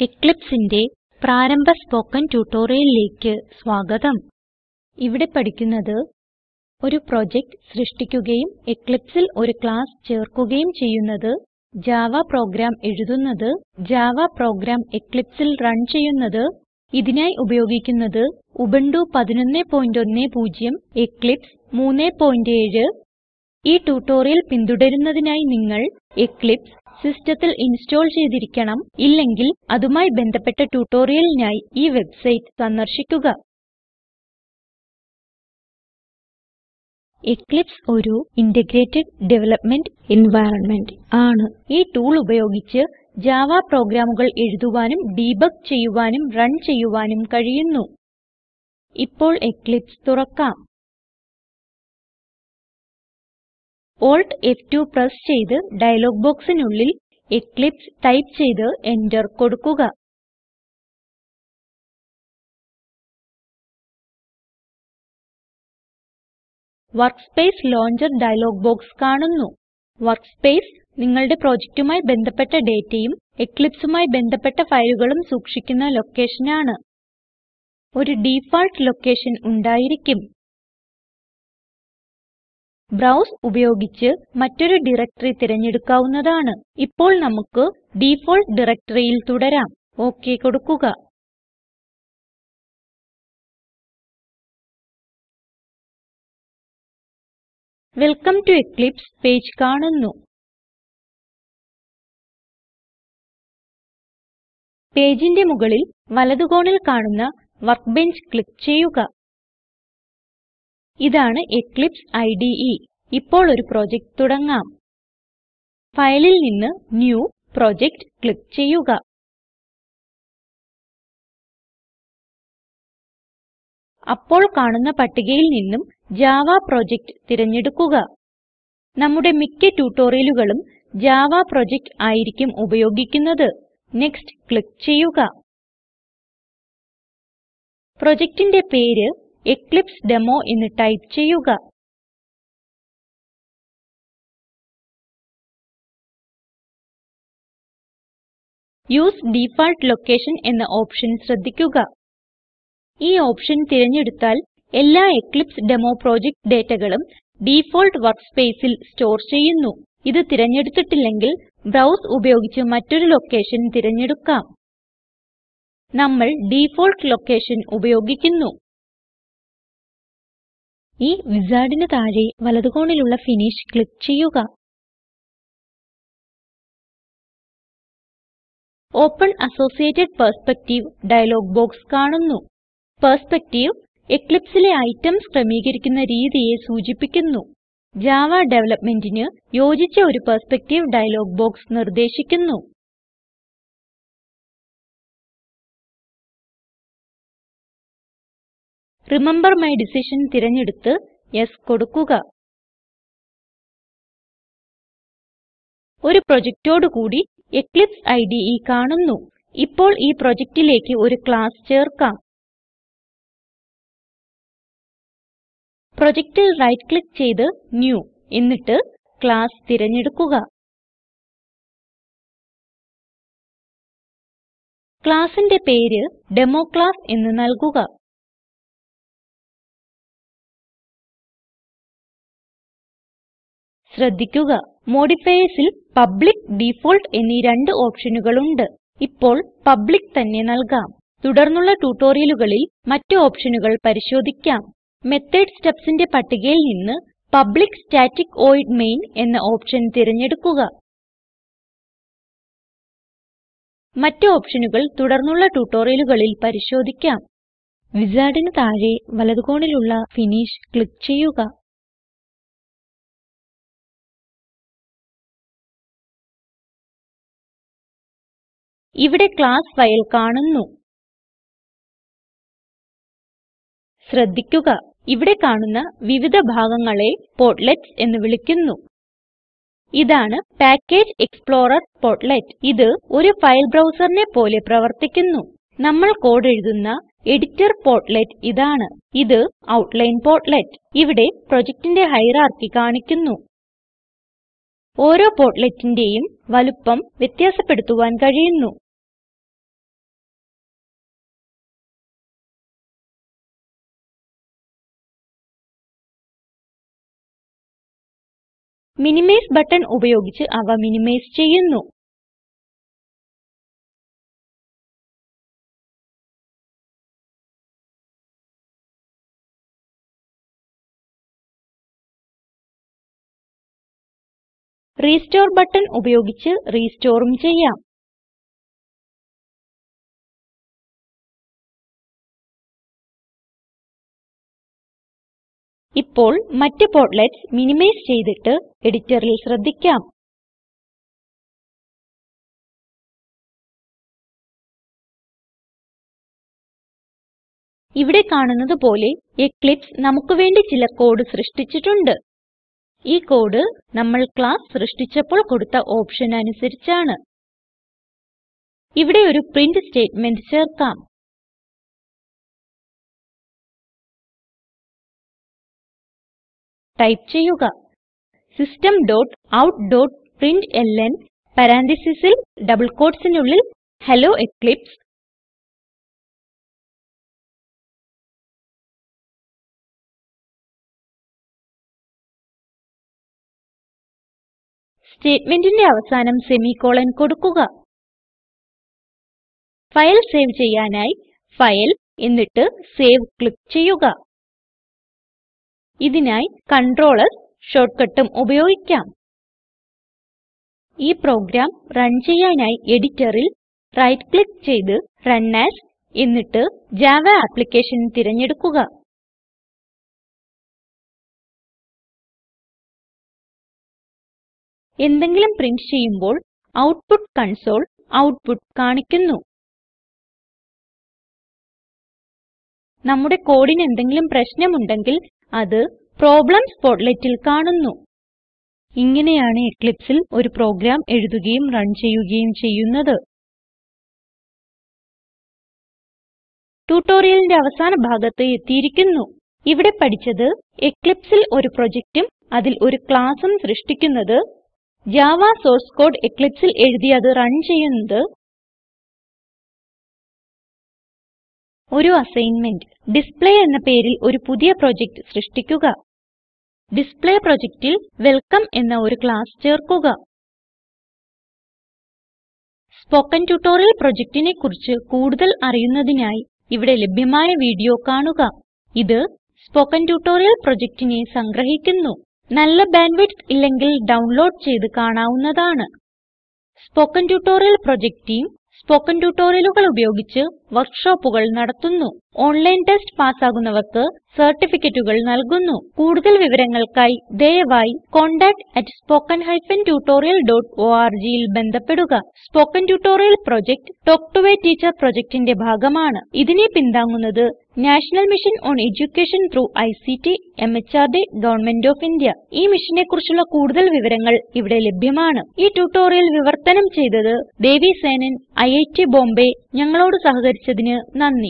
Eclipseന്റെ പ്രാരംഭ സ്പോക്കൻ ട്യൂട്ടോറിയലിലേക്ക് സ്വാഗതം. ഇവിടെ പഠിക്കുന്നത് ഒരു പ്രൊജക്റ്റ് സൃഷ്ടിക്കുകയും എക്ലിപ്സിൽ ഒരു ക്ലാസ് ചേർക്കുകയും ചെയ്യുന്നത് ജാവ പ്രോഗ്രാം എഴുതുന്നത് ജാവ പ്രോഗ്രാം എക്ലിപ്സിൽ റൺ ചെയ്യുന്നത് ഇതിനായി ഉപയോഗിക്കുന്നത് ഉബുന്റു 1110 എക്ലിപ്സ് 37 ഈ ട്യൂട്ടോറിയൽ പിന്തുടരുന്നതിനായി നിങ്ങൾ എക്ലിപ്സ് സിസ്റ്റത്തിൽ ഇൻസ്റ്റോൾ ചെയ്തിരിക്കണം ഇല്ലെങ്കിൽ അതുമായി ബന്ധപ്പെട്ട ട്യൂട്ടോറിയലിനായി ഈ വെബ്സൈറ്റ് സന്ദർശിക്കുക. എക്ലിപ്സ് ഒരു ഇന്റഗ്രേറ്റഡ് ഡെവലപ്മെന്റ് എൻവൈറൻമെന്റ് ആണ്. ഈ ടൂൾ ഉപയോഗിച്ച് ജാവ പ്രോഗ്രാമുകൾ എഴുതുവാനും ഡീബഗ് ചെയ്യുവാനും റൺ ചെയ്യുവാനും കഴിയുന്നു. ഇപ്പോൾ എക്ലിപ്സ് തുറക്കാം. Alt F2 പ്രസ് ചെയ്ത് ഡയലോഗ് ബോക്സിനുള്ളിൽ എക്ലിപ്സ് ടൈപ്പ് ചെയ്ത് എന്റർ കൊടുക്കുക. വർക്ക്സ്പേസ് ലോഞ്ചർ ഡയലോഗ് ബോക്സ് കാണുന്നു. വർക്ക്സ്പേസ് നിങ്ങളുടെ പ്രൊജക്റ്റുമായി ബന്ധപ്പെട്ട ഡേറ്റയും Eclipseമായി ബന്ധപ്പെട്ട ഫയലുകളും സൂക്ഷിക്കുന്ന ലൊക്കേഷനാണ്. ഒരു ഡിഫാൾട്ട് ലൊക്കേഷൻ ഉണ്ടായിരിക്കും. ബ്രൌസ് ഉപയോഗിച്ച് മറ്റൊരു ഡയറക്ടറി തിരഞ്ഞെടുക്കാവുന്നതാണ്. ഇപ്പോൾ നമുക്ക് ഡിഫോൾട്ട് ഡയറക്ടറിയിൽ തുടരാം. ഒക് കൊടുക്കുക. വെൽക്കം ടോ എക്ലിപ്സ് പേജ് കാണുന്നു. പേജിന്റെ മുകളിൽ വലത് കോണിൽ കാണുന്ന വർക്ക്ബെഞ്ച് ക്ലിക്ക് ചെയ്യുക. ഇതാണ് എക്ലിപ്സ് ഇടെ ഇപ്പോൾ ഒരു പ്രൊജക്റ്റ് തുടങ്ങാം. ഫയലിൽ നിന്ന് ന്യൂ പ്രൊജക്ട് ക്ലിക്ക് ചെയ്യുക. അപ്പോൾ കാണുന്ന പട്ടികയിൽ നിന്നും ജാവ പ്രൊജക്ട് തിരഞ്ഞെടുക്കുക. നമ്മുടെ മിക്ക ട്യൂട്ടോറിയലുകളും ജാവ പ്രൊജക്ട് ആയിരിക്കും ഉപയോഗിക്കുന്നത്. നെക്സ്റ്റ് ക്ലിക്ക് ചെയ്യുക. പ്രൊജക്റ്റിന്റെ പേര് എക്ലിപ്സെഡെമോ എന്ന് ടൈപ്പ് ചെയ്യുക. യൂസ് ഡിഫാൾട്ട് ലൊക്കേഷൻ എന്ന ഓപ്ഷൻ ശ്രദ്ധിക്കുക. ഈ ഓപ്ഷൻ തിരഞ്ഞെടുത്താൽ എല്ലാ എക്ലിപ്സ് ഡെമോ പ്രൊജക്റ്റ് ഡേറ്റകളും ഡിഫോൾട്ട് വർക്ക്സ്പേസിൽ സ്റ്റോർ ചെയ്യുന്നു. ഇത് തിരഞ്ഞെടുത്തിട്ടില്ലെങ്കിൽ ബ്രൗസ് ഉപയോഗിച്ച് മറ്റൊരു ലൊക്കേഷൻ തിരഞ്ഞെടുക്കാം. നമ്മൾ ഡിഫോൾട്ട് ലൊക്കേഷൻ ഉപയോഗിക്കുന്നു. ഈ വിസാർഡിന് താഴെ വലത് കോണിലുള്ള ഫിനിഷ് ക്ലിക്ക് ചെയ്യുക. Open associated perspective dialog box കാണുന്നു. പെർസ്പെക്ടീവ് എക്ലിപ്സിലെ ഐറ്റംസ് ക്രമീകരിക്കുന്ന രീതിയെ സൂചിപ്പിക്കുന്നു. ജാവ ഡെവലപ്മെന്റിന് യോജിച്ച ഒരു പെർസ്പെക്ടീവ് ഡയലോഗ് ബോക്സ് നിർദ്ദേശിക്കുന്നു. റിമെംബർ മൈ ഡിസിഷൻ തിരഞ്ഞെടുത്ത് യെസ് കൊടുക്കുക. ഒരു പ്രൊജക്റ്റോട് കൂടി എക്ലിപ്സ് ഇടെ കാണുന്നു. ഇപ്പോൾ ഈ പ്രൊജക്റ്റിലേക്ക് ഒരു ക്ലാസ് ചേർക്കാം. പ്രൊജക്റ്റിൽ റൈറ്റ് ക്ലിക്ക് ചെയ്ത് ന്യൂ എന്നിട്ട് ക്ലാസ് തിരഞ്ഞെടുക്കുക. ക്ലാസ്സിന്റെ പേര് ഡെമോക്ലാസ് എന്ന് നൽകുക. ശ്രദ്ധിക്കുക. Modifiersൽ പബ്ലിക്ക് ഡിഫോൾട്ട് എന്നീ രണ്ട് ഓപ്ഷനുകൾ ഉണ്ട് ഇപ്പോൾ പബ്ലിക്ക് തന്നെ നൽകാം. തുടർന്നുള്ള ട്യൂട്ടോറിയലുകളിൽ മറ്റ് ഓപ്ഷനുകൾ പരിശോധിക്കാം. മെത്തോട് stubsന്റെ പട്ടികയിൽ നിന്ന് പബ്ലിക്ക് സ്റ്റാറ്റിക് വോയിഡ് മെയിൻ എന്ന ഓപ്ഷൻ തിരഞ്ഞെടുക്കുക. മറ്റ് ഓപ്ഷനുകൾ തുടർന്നുള്ള ട്യൂട്ടോറിയലുകളിൽ പരിശോധിക്കാം. വിസാർഡിന് താഴെ വലത് കോണിലുള്ള ഫിനിഷ് ക്ലിക്ക് ചെയ്യുക. ഇവിടെ ക്ലാസ് ഫയൽ കാണുന്നു. ശ്രദ്ധിക്കുക. ഇവിടെ കാണുന്ന വിവിധ ഭാഗങ്ങളെ പോർട്ട്ലെറ്റ്സ് എന്ന് വിളിക്കുന്നു. ഇതാണ് പാക്കേജ് എക്സ്പ്ലോറർ പോർട്ട്ലെറ്റ് ഇത് ഒരു ഫയൽ ബ്രൗസറിനെ പോലെ പ്രവർത്തിക്കുന്നു. നമ്മൾ കോഡ് എഴുതുന്ന എഡിറ്റർ പോർട്ട്ലെറ്റ് ഇതാണ്. ഇത് ഔട്ട്ലൈൻ പോർട്ട്ലെറ്റ് ഇവിടെ പ്രൊജക്റ്റിന്റെ ഹൈറാർക്കി കാണിക്കുന്നു. ഓരോ portletന്റേയും വലുപ്പം വ്യത്യാസപ്പെടുത്തുവാൻ കഴിയുന്നു. മിനിമൈസ് ബട്ടൺ ഉപയോഗിച്ച് അവ മിനിമൈസ് ചെയ്യുന്നു. റെസ്റ്റോർ ബട്ടൺ ഉപയോഗിച്ച് restoreഉം ചെയ്യാം. ഇപ്പോൾ മറ്റ് പോർട്ട്ലെറ്റ്സ് മിനിമൈസ് ചെയ്തിട്ട് എഡിറ്ററിൽ ശ്രദ്ധിക്കാം. ഇവിടെ കാണുന്നത് പോലെ എക്ലിപ്സ് നമുക്ക് വേണ്ടി ചില കോഡ് സൃഷ്ടിച്ചിട്ടുണ്ട്. ഈ കോഡ് നമ്മൾ ക്ലാസ് സൃഷ്ടിച്ചപ്പോൾ കൊടുത്ത ഓപ്ഷൻ അനുസരിച്ചാണ്. ഇവിടെ ഒരു പ്രിന്റ് സ്റ്റേറ്റ്മെന്റ് ചേർക്കാം. ടൈപ്പ് ചെയ്യുക. System dot out dot println പരാൻതീസിസിൽ ഡബിൾ quotesനുള്ളിൽ ഹെല്ലോ എക്ലിപ്സ്. സ്റ്റേറ്റ്മെന്റിന്റെ അവസാനം സെമിക്കോളൻ കൊടുക്കുക. ഫയൽ സേവ് ചെയ്യാനായി ഫയൽ എന്നിട്ട് സേവ് ക്ലിക്ക് ചെയ്യുക. ഇതിനായി Ctrl S ഷോർട്ട്കട്ടും ഉപയോഗിക്കാം. ഈ പ്രോഗ്രാം റൺ ചെയ്യാനായി എഡിറ്ററിൽ റൈറ്റ് ക്ലിക്ക് ചെയ്ത് റൺ എഎസ് എന്നിട്ട് ജാവ ആപ്ലിക്കേഷൻ തിരഞ്ഞെടുക്കുക. എന്തെങ്കിലും പ്രിന്റ് ചെയ്യുമ്പോൾ ഔട്ട്പുട്ട് കൺസോൾ ഔട്ട്പുട്ട് കാണിക്കുന്നു. നമ്മുടെ കോഡിന് എന്തെങ്കിലും പ്രശ്നമുണ്ടെങ്കിൽ അത് പ്രോബ്ലംസ് portletൽ കാണുന്നു. ഇങ്ങനെയാണ് Eclipseൽ ഒരു പ്രോഗ്രാം എഴുതുകയും റൺ ചെയ്യുകയും ചെയ്യുന്നത്. ട്യൂട്ടോറിയലിന്റെ അവസാന ഭാഗത്ത് എത്തിയിരിക്കുന്നു. ഇവിടെ പഠിച്ചത് Eclipseൽ ഒരു പ്രൊജക്റ്റും അതിൽ ഒരു classഉം സൃഷ്ടിക്കുന്നത് ജാവ സോഴ്സ് കോഡ് Eclipseൽ എഴുതി അത് റൺ ചെയ്യുന്നത് ഒരു അസൈൻമെന്റ് ഡിസ്പ്ലേ എന്ന പേരിൽ ഒരു പുതിയ പ്രൊജക്റ്റ് സൃഷ്ടിക്കുക. ഡിസ്പ്ലേ പ്രൊജക്റ്റിൽ വെൽക്കം എന്ന ഒരു ക്ലാസ് ചേർക്കുക. സ്പോക്കൻ ട്യൂട്ടോറിയൽ പ്രൊജക്റ്റിനെ കുറിച്ച് കൂടുതൽ അറിയുന്നതിനായി ഇവിടെ ലഭ്യമായ വീഡിയോ കാണുക. ഇത് സ്പോക്കൻ ട്യൂട്ടോറിയൽ പ്രൊജക്റ്റിനെ സംഗ്രഹിക്കുന്നു. നല്ല ബാൻഡ് ബാൻഡ്വിഡ്ത്ത് ഇല്ലെങ്കിൽ ഡൗൺലോഡ് ചെയ്ത് കാണാവുന്നതാണ്. Spoken tutorial project team spoken ട്യൂട്ടോറിയലുകൾ ഉപയോഗിച്ച് വർക്ക്ഷോപ്പുകൾ നടത്തുന്നു. ഓൺലൈൻ ടെസ്റ്റ് പാസ്സാകുന്നവർക്ക് സർട്ടിഫിക്കറ്റുകൾ നൽകുന്നു. കൂടുതൽ വിവരങ്ങൾക്കായി ദയവായി contactspoken tutorialorgൽ ബന്ധപ്പെടുക. Spoken tutorial project talk to a teacher പ്രൊജക്റ്റിന്റെ ഭാഗമാണ്. ഇതിനെ പിന്താങ്ങുന്നത് national mission on education through ICT MHRD government of India. ഈ മിഷനെ കുറിച്ചുള്ള കൂടുതൽ വിവരങ്ങൾ ഇവിടെ ലഭ്യമാണ്. ഈ ട്യൂട്ടോറിയൽ വിവർത്തനം ചെയ്തത് ദേവി സേനൻ ഐഐടി ബോംബെ. ഞങ്ങളോട് സഹകരിച്ചതിന് നന്ദി.